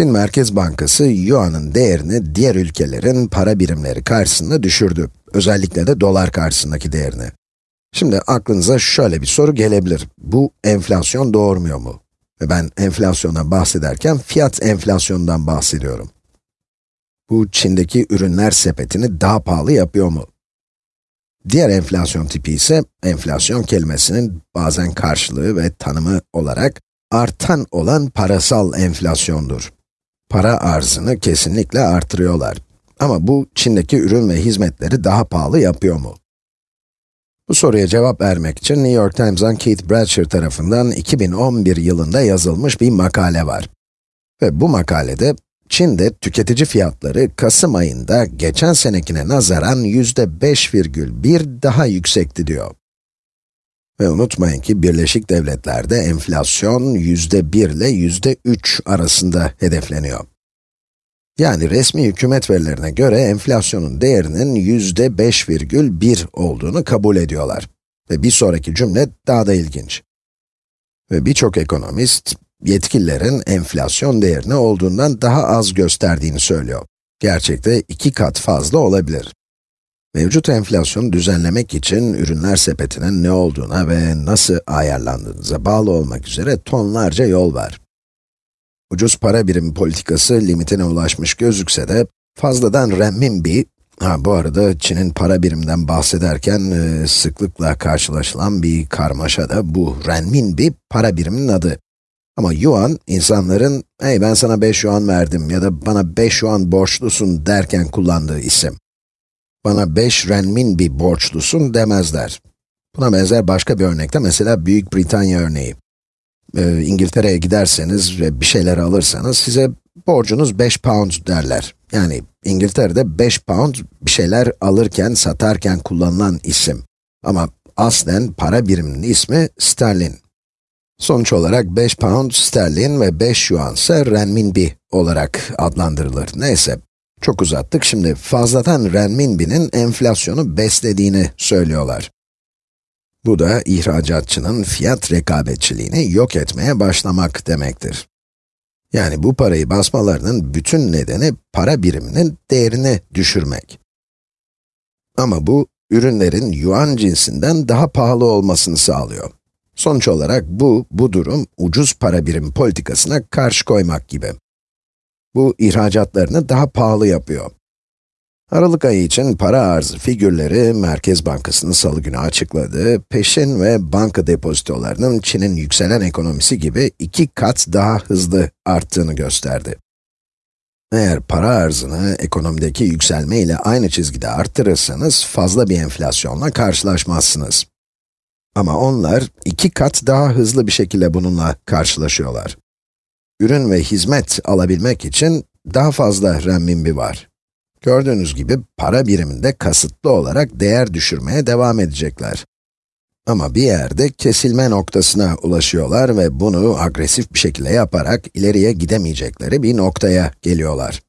Çin Merkez Bankası, Yuan'ın değerini diğer ülkelerin para birimleri karşısında düşürdü. Özellikle de dolar karşısındaki değerini. Şimdi aklınıza şöyle bir soru gelebilir. Bu enflasyon doğurmuyor mu? Ve ben enflasyondan bahsederken fiyat enflasyonundan bahsediyorum. Bu Çin'deki ürünler sepetini daha pahalı yapıyor mu? Diğer enflasyon tipi ise enflasyon kelimesinin bazen karşılığı ve tanımı olarak artan olan parasal enflasyondur. Para arzını kesinlikle artırıyorlar. Ama bu Çin'deki ürün ve hizmetleri daha pahalı yapıyor mu? Bu soruya cevap vermek için New York Times'dan Keith Bradsher tarafından 2011 yılında yazılmış bir makale var. Ve bu makalede Çin'de tüketici fiyatları Kasım ayında geçen senekine nazaran yüzde 5,1 daha yüksekti diyor. Ve unutmayın ki Birleşik Devletler'de enflasyon yüzde 1 ile yüzde 3 arasında hedefleniyor. Yani resmi hükümet verilerine göre enflasyonun değerinin yüzde 5,1 olduğunu kabul ediyorlar. Ve bir sonraki cümle daha da ilginç. Ve birçok ekonomist, yetkililerin enflasyon değerini olduğundan daha az gösterdiğini söylüyor. Gerçekte iki kat fazla olabilir. Mevcut enflasyonu düzenlemek için ürünler sepetinin ne olduğuna ve nasıl ayarlandığınıza bağlı olmak üzere tonlarca yol var. Ucuz para birimi politikası limitine ulaşmış gözükse de, fazladan renminbi, ha bu arada Çin'in para biriminden bahsederken e, sıklıkla karşılaşılan bir karmaşa da bu renminbi para biriminin adı. Ama yuan, insanların, hey ben sana 5 yuan verdim ya da bana 5 yuan borçlusun derken kullandığı isim. Bana 5 renminbi borçlusun demezler. Buna benzer başka bir örnekte mesela Büyük Britanya örneği e, İngiltere'ye giderseniz ve bir şeyler alırsanız size borcunuz 5 pound derler. Yani İngiltere'de 5 pound bir şeyler alırken, satarken kullanılan isim. Ama aslen para biriminin ismi sterlin. Sonuç olarak 5 pound sterlin ve 5 yuan ise renminbi olarak adlandırılır. Neyse, çok uzattık. Şimdi fazladan renminbinin enflasyonu beslediğini söylüyorlar. Bu da ihracatçının fiyat rekabetçiliğini yok etmeye başlamak demektir. Yani bu parayı basmalarının bütün nedeni para biriminin değerini düşürmek. Ama bu, ürünlerin yuan cinsinden daha pahalı olmasını sağlıyor. Sonuç olarak bu, bu durum ucuz para birim politikasına karşı koymak gibi. Bu, ihracatlarını daha pahalı yapıyor. Aralık ayı için para arzı figürleri Merkez Bankası'nın salı günü açıkladığı peşin ve banka depozitolarının Çin'in yükselen ekonomisi gibi iki kat daha hızlı arttığını gösterdi. Eğer para arzını ekonomideki yükselme ile aynı çizgide arttırırsanız fazla bir enflasyonla karşılaşmazsınız. Ama onlar iki kat daha hızlı bir şekilde bununla karşılaşıyorlar. Ürün ve hizmet alabilmek için daha fazla renminbi var. Gördüğünüz gibi para biriminde kasıtlı olarak değer düşürmeye devam edecekler. Ama bir yerde kesilme noktasına ulaşıyorlar ve bunu agresif bir şekilde yaparak ileriye gidemeyecekleri bir noktaya geliyorlar.